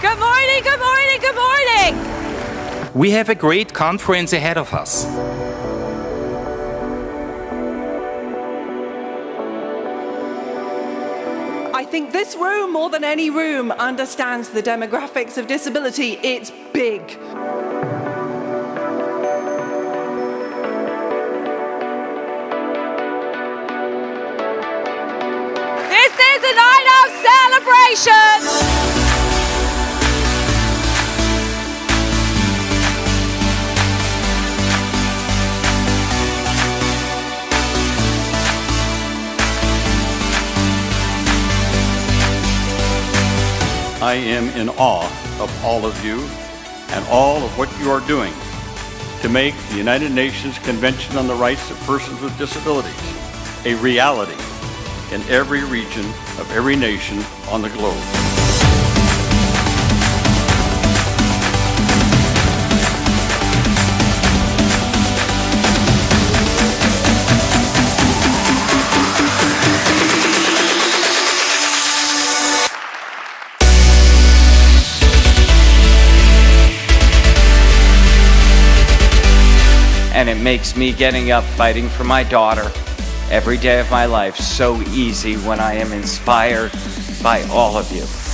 Good morning, good morning, good morning. We have a great conference ahead of us. I think this room, more than any room, understands the demographics of disability. It's big. This is a night of celebration. I am in awe of all of you and all of what you are doing to make the United Nations Convention on the Rights of Persons with Disabilities a reality in every region of every nation on the globe. And it makes me getting up fighting for my daughter every day of my life so easy when I am inspired by all of you.